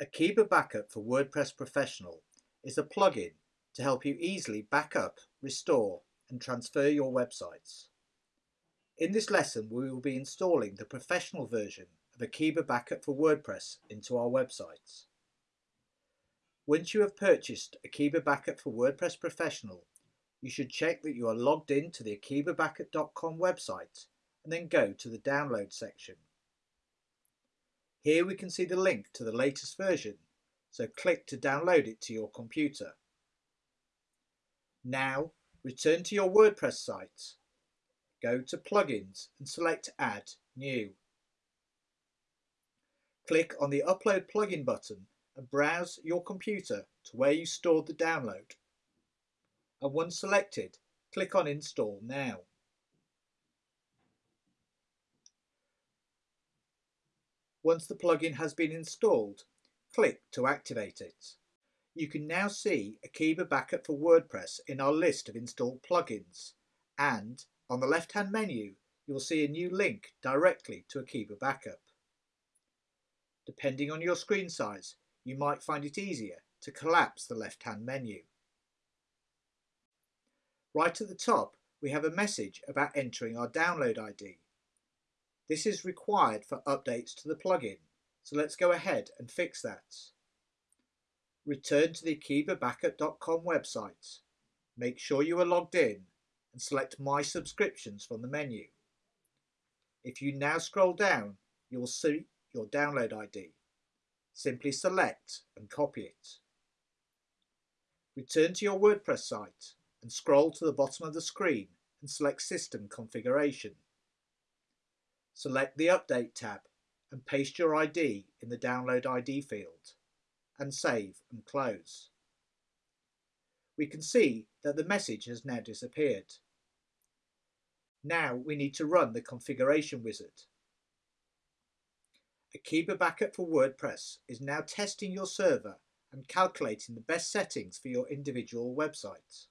Akeeba Backup for WordPress Professional is a plugin to help you easily back up, restore and transfer your websites. In this lesson we will be installing the professional version of Akeeba Backup for WordPress into our websites. Once you have purchased Akeeba Backup for WordPress Professional, you should check that you are logged in to the akeebabackup.com website and then go to the download section. Here we can see the link to the latest version, so click to download it to your computer. Now return to your WordPress site. Go to Plugins and select Add New. Click on the Upload Plugin button and browse your computer to where you stored the download. And once selected, click on Install Now. Once the plugin has been installed, click to activate it. You can now see Akeeba Backup for WordPress in our list of installed plugins and on the left hand menu you will see a new link directly to Akeeba Backup. Depending on your screen size you might find it easier to collapse the left hand menu. Right at the top we have a message about entering our download ID this is required for updates to the plugin, so let's go ahead and fix that. Return to the akeebabackup.com website. Make sure you are logged in and select My Subscriptions from the menu. If you now scroll down, you will see your download ID. Simply select and copy it. Return to your WordPress site and scroll to the bottom of the screen and select System Configuration. Select the Update tab and paste your ID in the Download ID field and save and close. We can see that the message has now disappeared. Now we need to run the configuration wizard. Akeeba Backup for WordPress is now testing your server and calculating the best settings for your individual websites.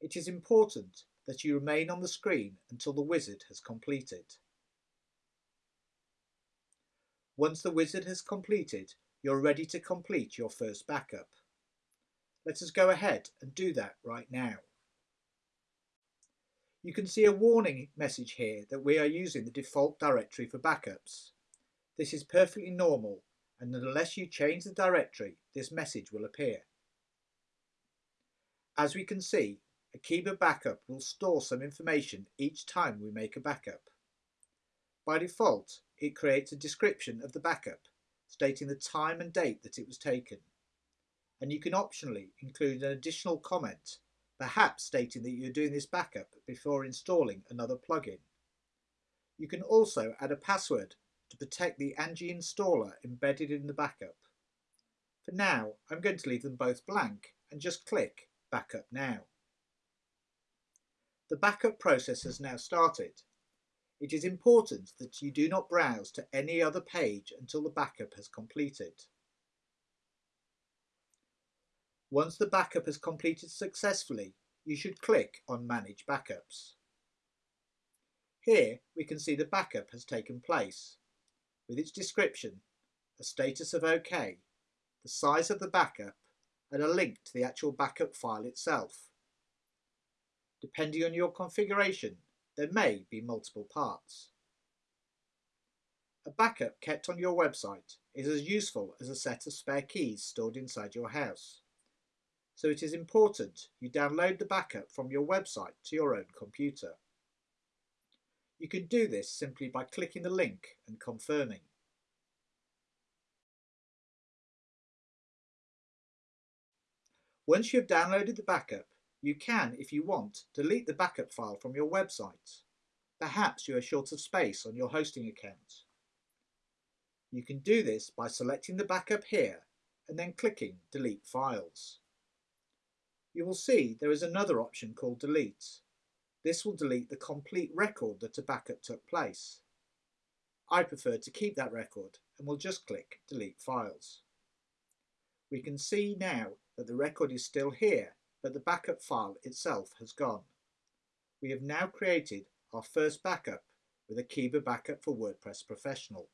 It is important that you remain on the screen until the wizard has completed. Once the wizard has completed, you're ready to complete your first backup. Let us go ahead and do that right now. You can see a warning message here that we are using the default directory for backups. This is perfectly normal and unless you change the directory, this message will appear. As we can see, Akeeba Backup will store some information each time we make a backup. By default, it creates a description of the backup, stating the time and date that it was taken. And you can optionally include an additional comment, perhaps stating that you're doing this backup before installing another plugin. You can also add a password to protect the Angie installer embedded in the backup. For now, I'm going to leave them both blank and just click Backup Now. The backup process has now started. It is important that you do not browse to any other page until the backup has completed. Once the backup has completed successfully, you should click on Manage Backups. Here we can see the backup has taken place, with its description, a status of OK, the size of the backup, and a link to the actual backup file itself. Depending on your configuration, there may be multiple parts. A backup kept on your website is as useful as a set of spare keys stored inside your house. So it is important you download the backup from your website to your own computer. You can do this simply by clicking the link and confirming. Once you have downloaded the backup, you can, if you want, delete the backup file from your website. Perhaps you are short of space on your hosting account. You can do this by selecting the backup here and then clicking Delete Files. You will see there is another option called Delete. This will delete the complete record that a backup took place. I prefer to keep that record and will just click Delete Files. We can see now that the record is still here but the backup file itself has gone. We have now created our first backup with Akeeba Backup for WordPress Professional.